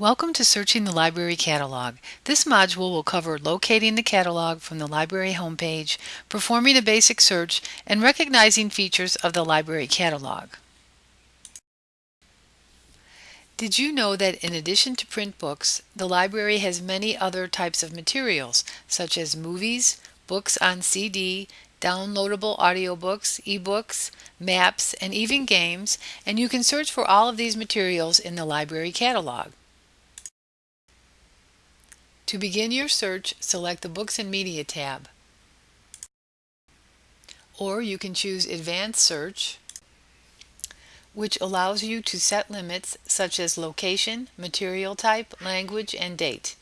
Welcome to Searching the Library Catalog. This module will cover locating the catalog from the library homepage, performing a basic search, and recognizing features of the library catalog. Did you know that in addition to print books, the library has many other types of materials, such as movies, books on CD, downloadable audiobooks, ebooks, maps, and even games, and you can search for all of these materials in the library catalog. To begin your search, select the Books and Media tab. Or you can choose Advanced Search, which allows you to set limits such as location, material type, language, and date.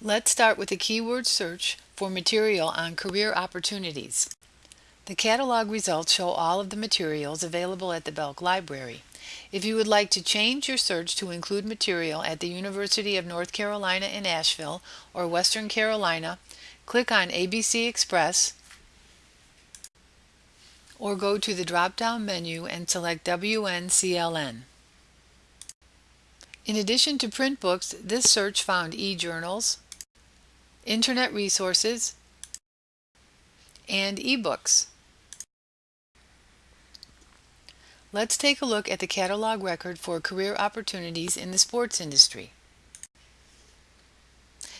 Let's start with a keyword search for material on career opportunities. The catalog results show all of the materials available at the Belk Library. If you would like to change your search to include material at the University of North Carolina in Asheville or Western Carolina, click on ABC Express or go to the drop-down menu and select WNCLN. In addition to print books, this search found e-journals, internet resources, and ebooks. Let's take a look at the catalog record for career opportunities in the sports industry.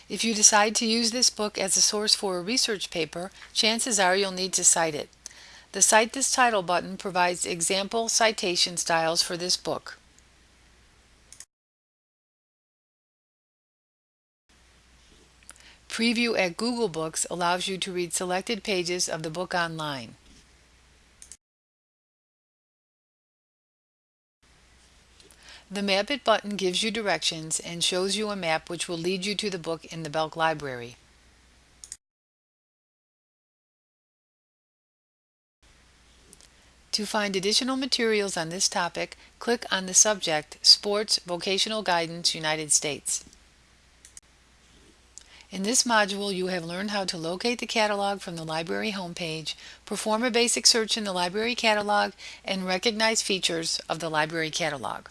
If you decide to use this book as a source for a research paper, chances are you'll need to cite it. The Cite This Title button provides example citation styles for this book. Preview at Google Books allows you to read selected pages of the book online. The Map It button gives you directions and shows you a map which will lead you to the book in the Belk Library. To find additional materials on this topic, click on the subject Sports Vocational Guidance United States. In this module, you have learned how to locate the catalog from the library homepage, perform a basic search in the library catalog, and recognize features of the library catalog.